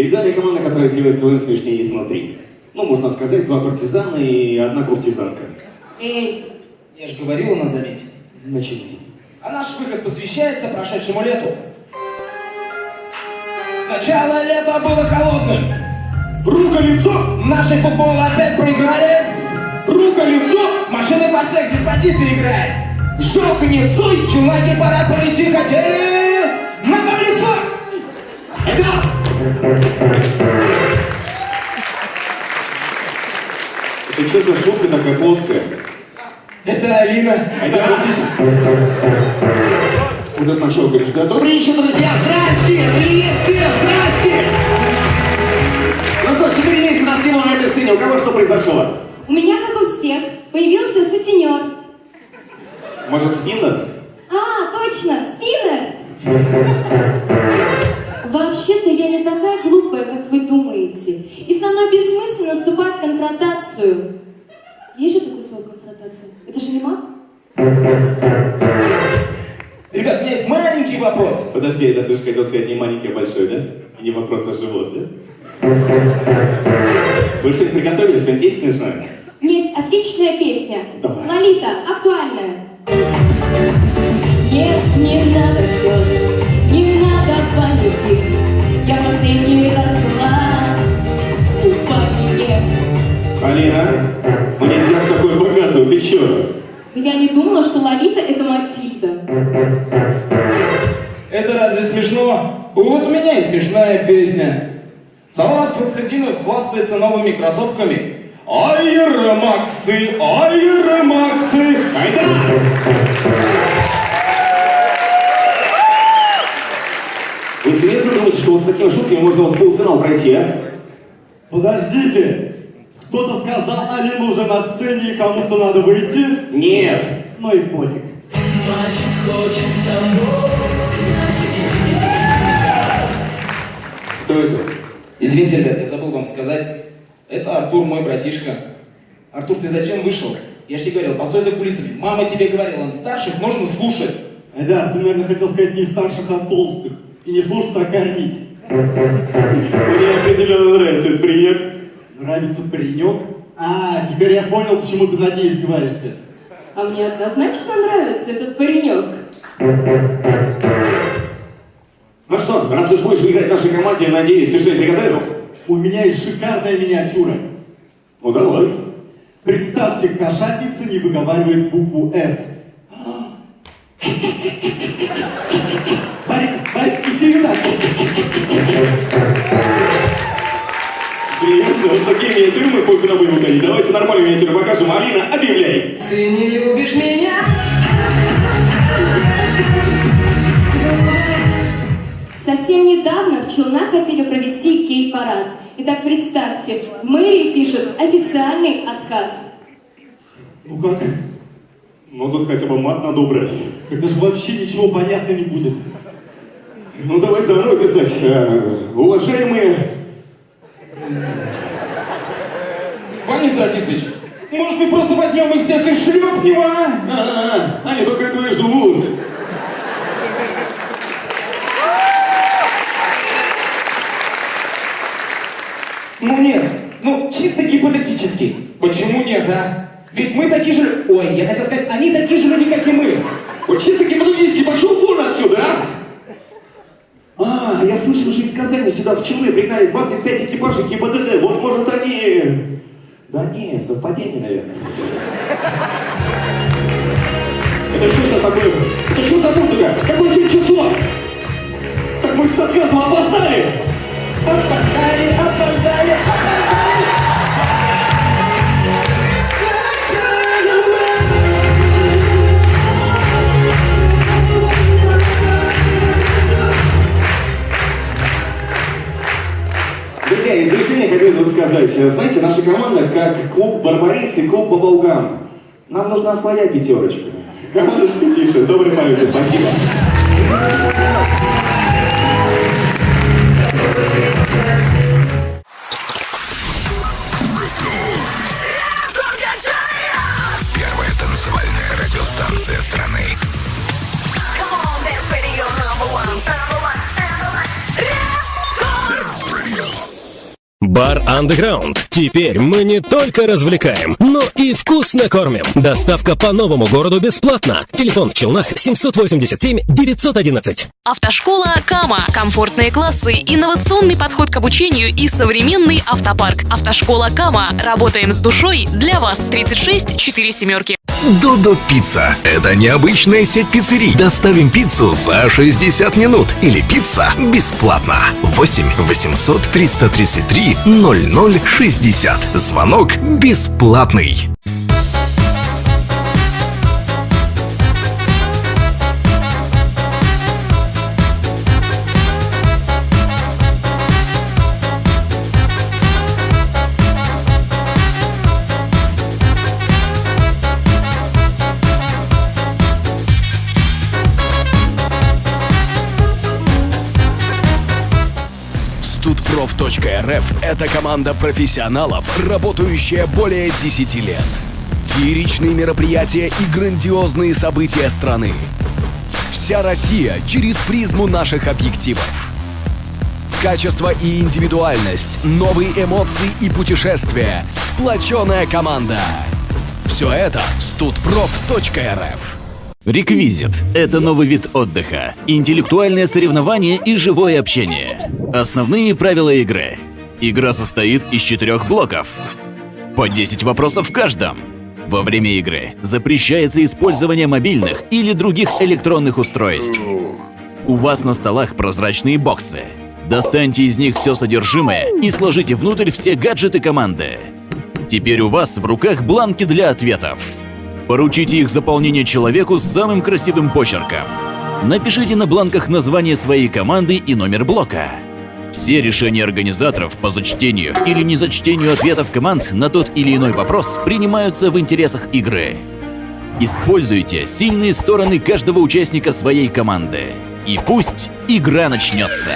Перед нами команда, которая делает КВН смешнее изнутри. Ну, можно сказать, два партизана и одна куртизанка. Эй, Я же говорила на замете. Начинай. А наш выход посвящается прошедшему лету. Начало лета было холодным. Рука, лицо! Наши футболы опять проиграли. Рука, лицо! Машины по всех диспозиты играет. Жалко нет, Цой! Челноки пора провести хотели. На там лицо. Это что за шутка такая плоская? Это Алина. Знакомьтесь. Вот этот начал говоришь, да? Добрый вечер, друзья! Здрасте! Привет всем! Здрасте! Ну что, четыре месяца нас не было на этой сцене. У кого что произошло? у меня, как у всех, появился сутенер. Может, спиннер? А, точно, спиннер. Конфронтацию. Есть же такое слово конфронтация? Это же не мат? Ребят, у меня есть маленький вопрос. Подожди, это ты же хотел сказать не маленький, а большой, да? И не вопрос, а живот, да? Вы что-то приготовили? Что-нибудь есть смешное? Есть отличная песня. Давай. Лолита, актуальная. Нет, не надо слез, не надо паники. Я последний раз Алина, ну нельзя такое показывать, ты чё? Я не думала, что Лолита это Матильда. Это разве смешно? Вот у меня и смешная песня. Салават Фатхадинов хвастается новыми кроссовками. Айра Максы, Айра Максы. Айда! Вы серьезно думаете, что вот с такими шутками можно вот в полуфинал пройти, а? Подождите! Кто-то сказал, Алина уже на сцене и кому-то надо выйти? Нет! Ну и пофиг. Кто это? Извините, ребят, я забыл вам сказать. Это Артур, мой братишка. Артур, ты зачем вышел? Я же тебе говорил, постой за кулисами. Мама тебе говорила, старших нужно слушать. Айдар, ты, наверное, хотел сказать не старших, а толстых. И не слушаться, а кормить. Мне определенно нравится этот прием. Нравится паренек? А, теперь я понял, почему ты над ней издеваешься. А мне однозначно нравится этот паренек. Ну что, раз уж будешь играть в нашей команде, надеюсь, ты что-нибудь приготовил? У меня есть шикарная миниатюра. Ну давай. Представьте, кошатница не выговаривает букву «С». Барик, Барик, иди сюда. Серьезно, вот с такими миниатюрами мы полуфинал будем выходить. Давайте нормальную миниатюру покажем. Алина, объявляй. Ты не любишь меня? Совсем недавно в Челнах хотели провести гей-парад. Итак, представьте, в мэрии пишут официальный отказ. Ну как? Ну тут хотя бы мат надо убрать. Когда же вообще ничего понятно не будет. Ну давай заново писать. Э, Уважаемые... Ваня Заркисович, может мы просто возьмем их всех и шлепнем, а? А, они только этого и ждут. Ну нет, ну чисто гипотетически. Почему нет, а? Ведь мы такие же... Ой, я хотел сказать, они такие же люди, как и мы. Вот чисто гипотетически пошел вон отсюда, а? А, я слышал же из Казани сюда в Челны пригнали 25 экипажей ГИБДД. Вот может они... Да не, совпадение, наверное. Это что сейчас такое? Это что за музыка? Какое сегодня число? Так мы же с отказом! Опоздали, опоздали, сказать, знаете, наша команда как клуб Барбарис и клуб Бабалгам. Нам нужна своя пятерочка. Команда Шпитиша, с доброй спасибо. Первая танцевальная радиостанция страны. Бар Underground. Теперь мы не только развлекаем, но и вкусно кормим. Доставка по новому городу бесплатно. Телефон в Челнах 787 911. Автошкола Кама. Комфортные классы, инновационный подход к обучению и современный автопарк. Автошкола Кама. Работаем с душой для вас. 36 4 семерки. Додо Пицца. Это необычная сеть пиццерий. Доставим пиццу за 60 минут. Или пицца бесплатно. 8 800 333 0060. Звонок бесплатный. Studprof.rf – это команда профессионалов, работающая более 10 лет. Фееричные мероприятия и грандиозные события страны. Вся Россия через призму наших объективов. Качество и индивидуальность, новые эмоции и путешествия, сплоченная команда. Все это studprof.rf. Реквизит – это новый вид отдыха, интеллектуальное соревнование и живое общение. Основные правила игры. Игра состоит из четырех блоков. По 10 вопросов в каждом. Во время игры запрещается использование мобильных или других электронных устройств. У вас на столах прозрачные боксы. Достаньте из них все содержимое и сложите внутрь все гаджеты команды. Теперь у вас в руках бланки для ответов. Поручите их заполнение человеку с самым красивым почерком. Напишите на бланках название своей команды и номер блока. Все решения организаторов по зачтению или незачтению ответов команд на тот или иной вопрос принимаются в интересах игры. Используйте сильные стороны каждого участника своей команды. И пусть игра начнется.